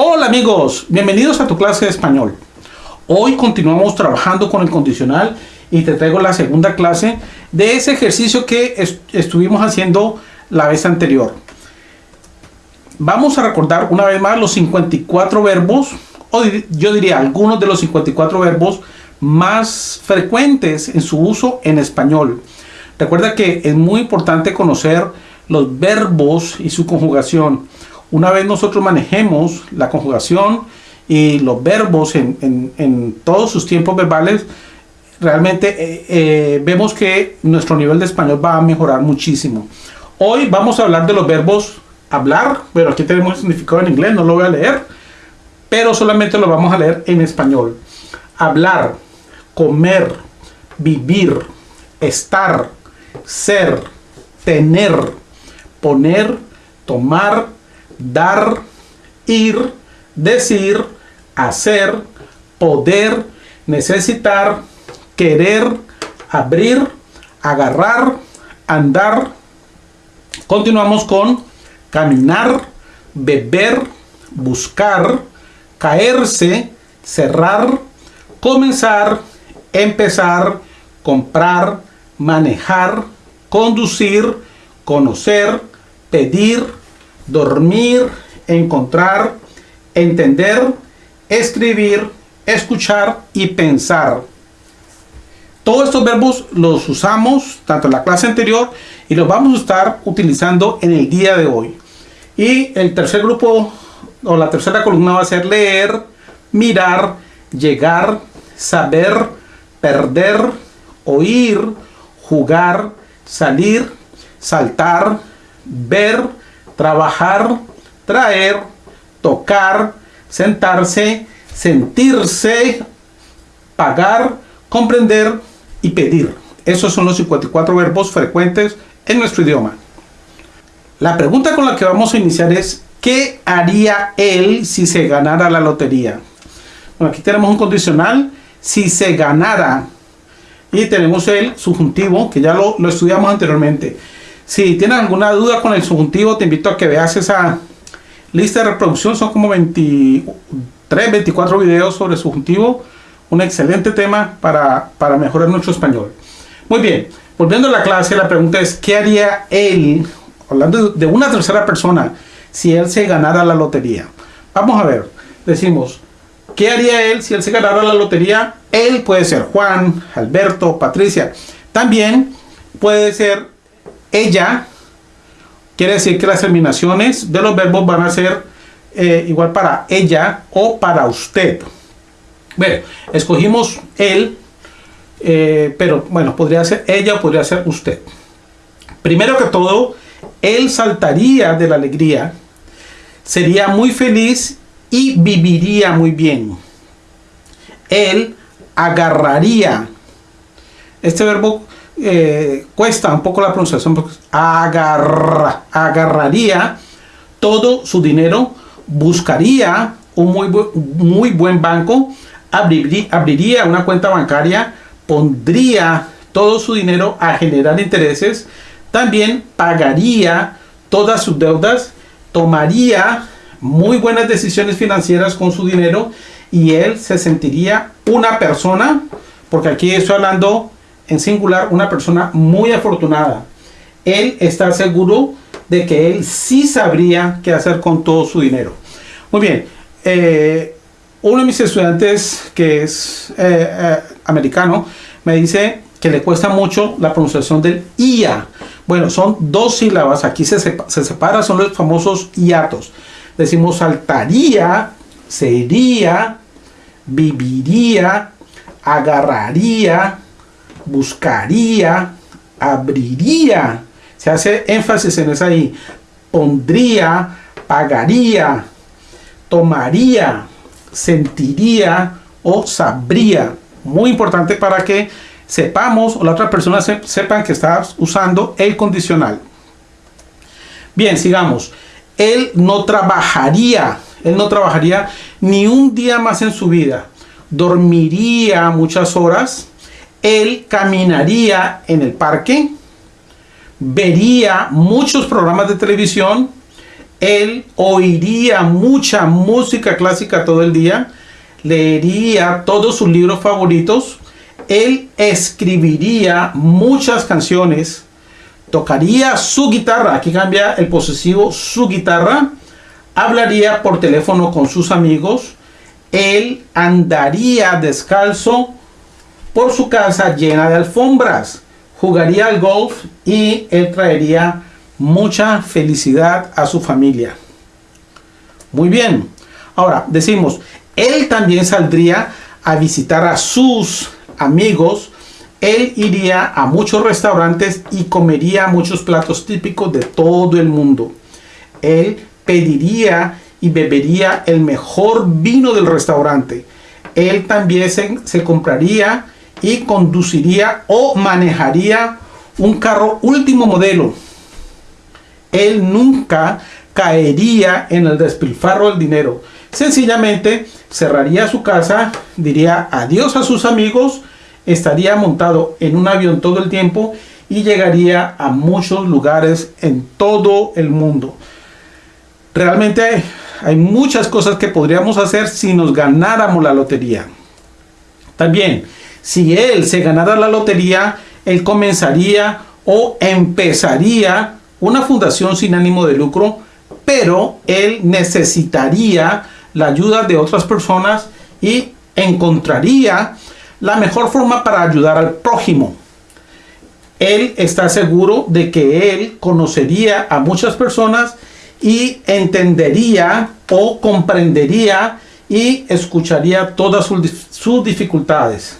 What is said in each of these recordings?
Hola amigos, bienvenidos a tu clase de español. Hoy continuamos trabajando con el condicional y te traigo la segunda clase de ese ejercicio que estuvimos haciendo la vez anterior. Vamos a recordar una vez más los 54 verbos, o yo diría algunos de los 54 verbos más frecuentes en su uso en español. Recuerda que es muy importante conocer los verbos y su conjugación. Una vez nosotros manejemos la conjugación y los verbos en, todos sus tiempos verbales, realmente eh, eh, vemos que nuestro nivel de español va a mejorar muchísimo. Hoy vamos a hablar de los verbos hablar, pero aquí tenemos el significado en inglés, no lo voy a leer, pero solamente lo vamos a leer en español. Hablar, comer, vivir, estar, ser, tener, poner, tomar, dar, ir, decir, hacer, poder, necesitar, querer, abrir, agarrar, andar. Continuamos con caminar, beber, buscar, caerse, cerrar, comenzar, empezar, comprar, manejar, conducir, conocer, pedir, dormir, encontrar, entender, escribir, escuchar y pensar. Todos estos verbos los usamos tanto en la clase anterior y los vamos a estar utilizando en el día de hoy. Y el tercer grupo o la tercera columna va a ser leer, mirar, llegar, saber, perder, oír, jugar, salir, saltar, ver, trabajar, traer, tocar, sentarse, sentirse, pagar, comprender y pedir. Esos son los 54 verbos frecuentes en nuestro idioma. La pregunta con la que vamos a iniciar es, ¿qué haría él si se ganara la lotería? Bueno, aquí tenemos un condicional, si se ganara, y tenemos el subjuntivo, que ya lo, lo estudiamos anteriormente. Si tienes alguna duda con el subjuntivo, te invito a que veas esa lista de reproducción, son como 23, 24 videos sobre subjuntivo, un excelente tema para, para mejorar nuestro español. Muy bien, volviendo a la clase, la pregunta es, ¿qué haría él, hablando de una tercera persona, si él se ganara la lotería? Vamos a ver, decimos, ¿qué haría él si él se ganara la lotería? Él puede ser Juan, Alberto, Patricia. También puede ser ella. Quiere decir que las terminaciones de los verbos van a ser eh, igual para ella o para usted. Bueno, escogimos él, eh, pero bueno, podría ser ella o podría ser usted. Primero que todo, él saltaría de la alegría, sería muy feliz y viviría muy bien. Él agarraría. Este verbo eh, cuesta un poco la pronunciación agarraría todo su dinero, buscaría un muy, muy buen banco, abriría una cuenta bancaria, pondría todo su dinero a generar intereses, también pagaría todas sus deudas, tomaría muy buenas decisiones financieras con su dinero y él se sentiría una persona, porque aquí estoy hablando en singular, una persona muy afortunada. Él está seguro de que él sí sabría qué hacer con todo su dinero. Muy bien, eh, uno de mis estudiantes que es eh, eh, americano me dice que le cuesta mucho la pronunciación del IA. Bueno, son dos sílabas, aquí se, se separa, son los famosos hiatos. Decimos saltaría, sería, viviría, agarraría, buscaría, abriría. Se hace énfasis en esa ahí. Pondría, pagaría, tomaría, sentiría o sabría. Muy importante para que sepamos o la otra persona sepan que estás usando el condicional. Bien, sigamos. Él no trabajaría él no trabajaría ni un día más en su vida. Dormiría muchas horas. Él caminaría en el parque. Vería muchos programas de televisión. Él oiría mucha música clásica todo el día, leería todos sus libros favoritos, él escribiría muchas canciones, tocaría su guitarra, aquí cambia el posesivo su guitarra, hablaría por teléfono con sus amigos, él andaría descalzo por su casa llena de alfombras, jugaría al golf y él traería mucha felicidad a su familia. Muy bien. Ahora decimos, él también saldría a visitar a sus amigos. Él iría a muchos restaurantes y comería muchos platos típicos de todo el mundo. Él pediría y bebería el mejor vino del restaurante. Él también se, se compraría y conduciría o manejaría un carro último modelo él nunca caería en el despilfarro del dinero. Sencillamente cerraría su casa, diría adiós a sus amigos, estaría montado en un avión todo el tiempo y llegaría a muchos lugares en todo el mundo. Realmente hay muchas cosas que podríamos hacer si nos ganáramos la lotería. También, si él se ganara la lotería, él comenzaría o empezaría una fundación sin ánimo de lucro, pero él necesitaría la ayuda de otras personas y encontraría la mejor forma para ayudar al prójimo. Él está seguro de que él conocería a muchas personas y entendería o comprendería y escucharía todas sus dificultades.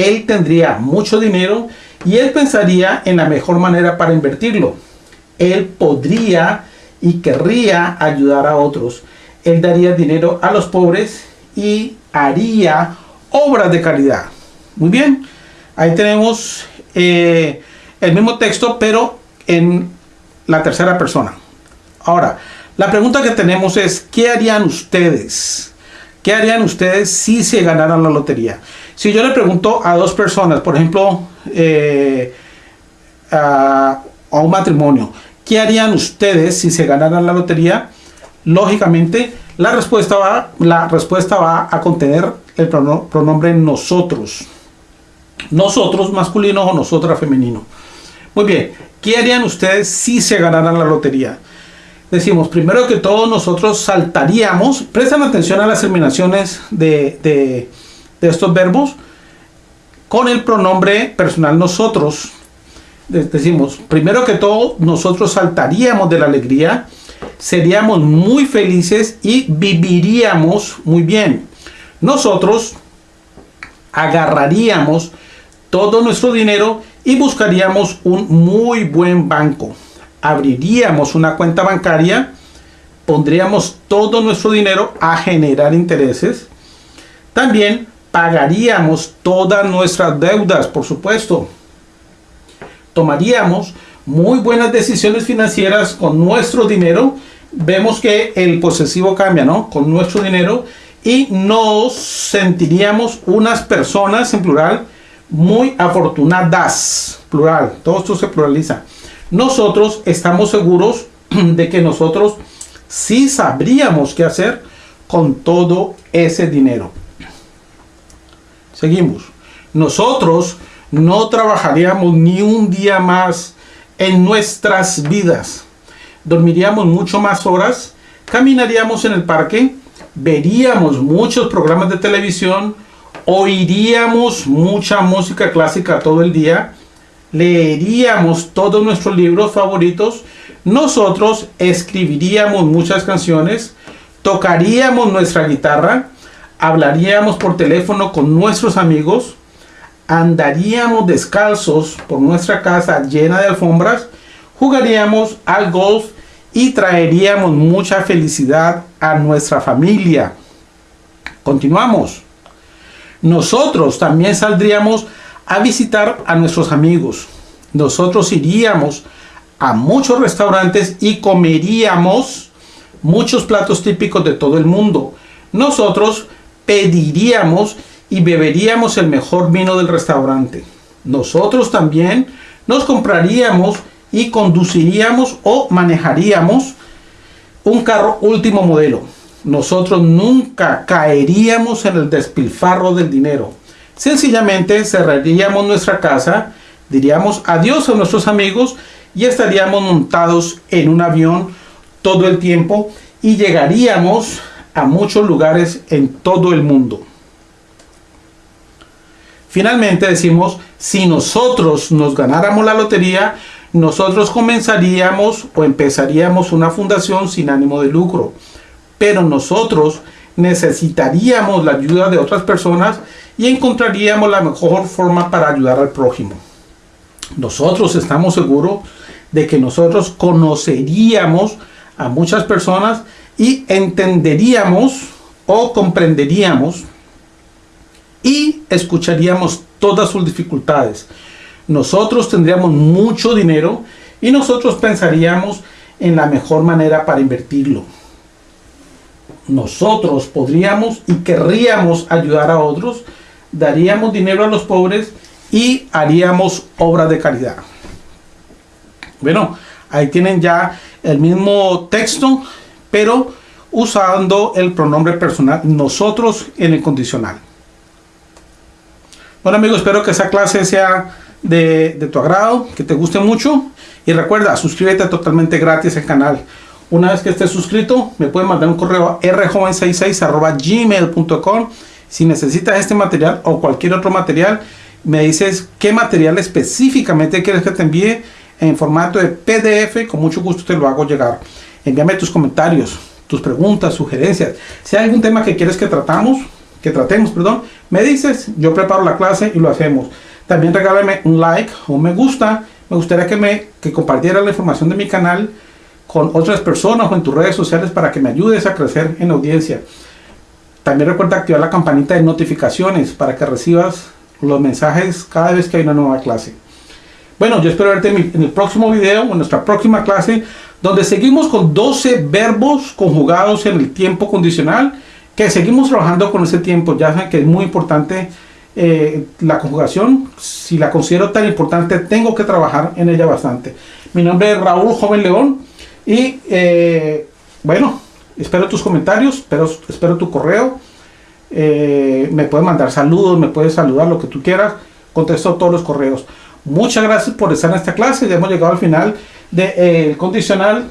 Él tendría mucho dinero y él pensaría en la mejor manera para invertirlo él podría y querría ayudar a otros. Él daría dinero a los pobres y haría obras de caridad. Muy bien, ahí tenemos eh, el mismo texto, pero en la tercera persona. Ahora, la pregunta que tenemos es, ¿qué harían ustedes? ¿Qué harían ustedes si se ganaran la lotería? Si yo le pregunto a dos personas, por ejemplo, eh, a un matrimonio, ¿Qué harían ustedes si se ganaran la lotería? Lógicamente, la respuesta va, la respuesta va a contener el pronombre nosotros. Nosotros masculino o nosotras femenino. Muy bien, ¿qué harían ustedes si se ganaran la lotería? Decimos, primero que todo nosotros saltaríamos, prestan atención a las terminaciones de, de estos verbos con el pronombre personal nosotros decimos, primero que todo, nosotros saltaríamos de la alegría, seríamos muy felices y viviríamos muy bien. Nosotros agarraríamos todo nuestro dinero y buscaríamos un muy buen banco. Abriríamos una cuenta bancaria, pondríamos todo nuestro dinero a generar intereses. También pagaríamos todas nuestras deudas, por supuesto tomaríamos muy buenas decisiones financieras con nuestro dinero, vemos que el posesivo cambia, ¿no? Con nuestro dinero y nos sentiríamos unas personas en plural muy afortunadas, plural, todo esto se pluraliza. Nosotros estamos seguros de que nosotros sí sabríamos qué hacer con todo ese dinero. Seguimos. Nosotros no trabajaríamos ni un día más en nuestras vidas. Dormiríamos mucho más horas, caminaríamos en el parque, veríamos muchos programas de televisión, oiríamos mucha música clásica todo el día, leeríamos todos nuestros libros favoritos, nosotros escribiríamos muchas canciones, tocaríamos nuestra guitarra, hablaríamos por teléfono con nuestros amigos, andaríamos descalzos por nuestra casa llena de alfombras, jugaríamos al golf y traeríamos mucha felicidad a nuestra familia. Continuamos. Nosotros también saldríamos a visitar a nuestros amigos. Nosotros iríamos a muchos restaurantes y comeríamos muchos platos típicos de todo el mundo. Nosotros pediríamos y beberíamos el mejor vino del restaurante. Nosotros también nos compraríamos y conduciríamos o manejaríamos un carro último modelo. Nosotros nunca caeríamos en el despilfarro del dinero. Sencillamente cerraríamos nuestra casa, diríamos adiós a nuestros amigos y estaríamos montados en un avión todo el tiempo y llegaríamos a muchos lugares en todo el mundo. Finalmente decimos, si nosotros nos ganáramos la lotería, nosotros comenzaríamos o empezaríamos una fundación sin ánimo de lucro. Pero nosotros necesitaríamos la ayuda de otras personas y encontraríamos la mejor forma para ayudar al prójimo. Nosotros estamos seguros de que nosotros conoceríamos a muchas personas y entenderíamos o comprenderíamos y escucharíamos todas sus dificultades. Nosotros tendríamos mucho dinero y nosotros pensaríamos en la mejor manera para invertirlo. Nosotros podríamos y querríamos ayudar a otros, daríamos dinero a los pobres y haríamos obra de caridad. Bueno, ahí tienen ya el mismo texto, pero usando el pronombre personal nosotros en el condicional. Bueno amigos, espero que esa clase sea de, tu agrado, que te guste mucho. Y recuerda, suscríbete totalmente gratis al canal. Una vez que estés suscrito, me puedes mandar un correo a rjoven66 gmail.com. Si necesitas este material o cualquier otro material, me dices qué material específicamente quieres que te envíe en formato de PDF. Con mucho gusto te lo hago llegar. Envíame tus comentarios, tus preguntas, sugerencias. Si hay algún tema que quieres que tratamos, que tratemos, perdón, me dices, yo preparo la clase y lo hacemos. También regálame un like o un me gusta. Me gustaría que me que compartiera la información de mi canal con otras personas o en tus redes sociales para que me ayudes a crecer en audiencia. También recuerda activar la campanita de notificaciones para que recibas los mensajes cada vez que hay una nueva clase. Bueno, yo espero verte en, el próximo video o en nuestra próxima clase donde seguimos con 12 verbos conjugados en el tiempo condicional que seguimos trabajando con ese tiempo. Ya saben que es muy importante eh, la conjugación. Si la considero tan importante, tengo que trabajar en ella bastante. Mi nombre es Raúl Joven León y eh, bueno, espero tus comentarios, espero, espero tu correo. Eh, me puedes mandar saludos, me puedes saludar, lo que tú quieras. Contesto todos los correos. Muchas gracias por estar en esta clase. Ya hemos llegado al final del condicional.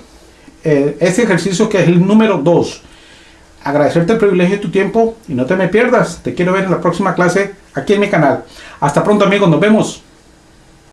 este ejercicio que es el número 2 agradecerte el privilegio de tu tiempo y no te me pierdas. Te quiero ver en la próxima clase aquí en mi canal. Hasta pronto amigos, nos vemos.